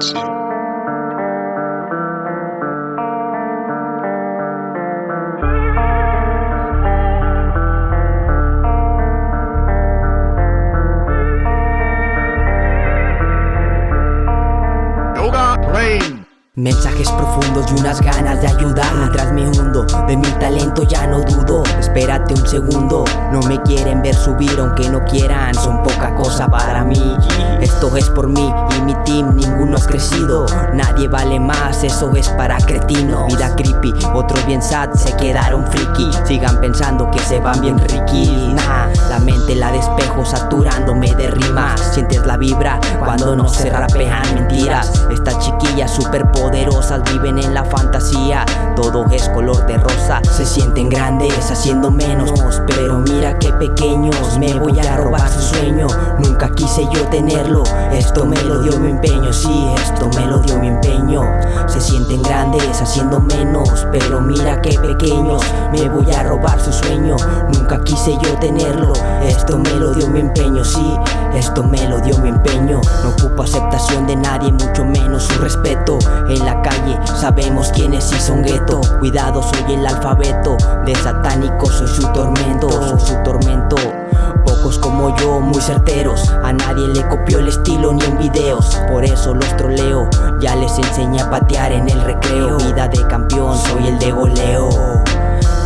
touch. Mensajes profundos y unas ganas de ayudar. Mientras me hundo, de mi talento ya no dudo. Espérate un segundo, no me quieren ver subir aunque no quieran. Son poca cosa para mí. Esto es por mí y mi team, ninguno has crecido. Nadie vale más, eso es para cretinos Vida creepy, otros bien sad, se quedaron friki. Sigan pensando que se van bien ricky Nah, la mente la despejo saturándome de rimas vibra cuando no se rapean mentiras. Estas chiquillas super poderosas viven en la fantasía. Todo es color de rosa Se sienten grandes haciendo menos. Pero mira qué pequeños Me voy a robar su sueño. Nunca quise yo tenerlo Esto me lo dio mi empeño. Sí, esto me lo dio mi empeño. Se sienten grandes haciendo menos Pero mira qué pequeños Me voy a robar su sueño. Nunca quise yo tenerlo Esto me lo dio mi empeño. Sí, esto me lo dio mi empeño. No ocupo aceptación de nadie Mucho menos su respeto. En la calle sabemos quiénes sí son gueto. Cuidado soy el alfabeto. De satánico soy su tormento Soy su tormento. Pocos como yo, muy certeros. A nadie le copió el estilo ni en videos. Por eso los troleo. Ya les enseñé a patear en el recreo. Vida de campeón, soy el de goleo.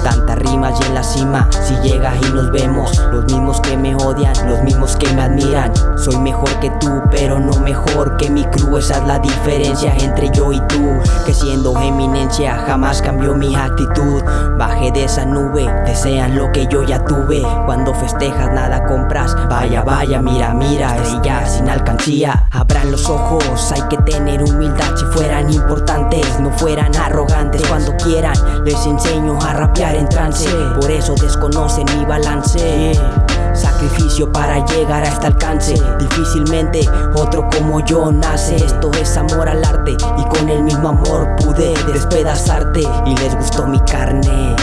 Tantas rimas y en la cima Si llegas y nos vemos. Los mismos que me odian, los mismos que me admiran Soy mejor que tú, pero no mejor que mi crew. Esa es la diferencia entre yo y tú. Que siendo eminencia jamás cambió mi actitud. Bajé de esa nube, desean lo que yo ya tuve. Cuando festejas nada compras. Vaya, vaya, mira, mira, estrella sin alcancía. Abran los ojos, hay que tener humildad. Si fueran importantes, no fueran arrogantes. Cuando quieran, les enseño a rapear en trance. Por eso desconocen mi balance Sacrificio para llegar a este alcance. Difícilmente otro como yo nace. Esto es amor al arte Y con el mismo amor pude despedazarte. Y les gustó mi carne.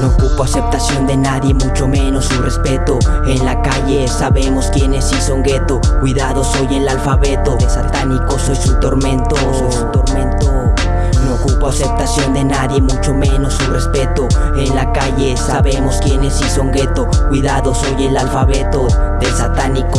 No ocupo aceptación de nadie, mucho menos su respeto. En la calle sabemos quiénes sí son gueto. Cuidado, soy el alfabeto. De satánico soy su tormento. Soy su tormento ocupo aceptación de nadie, mucho menos su respeto. En la calle sabemos quiénes sí son gueto. Cuidado, soy el alfabeto Del satánico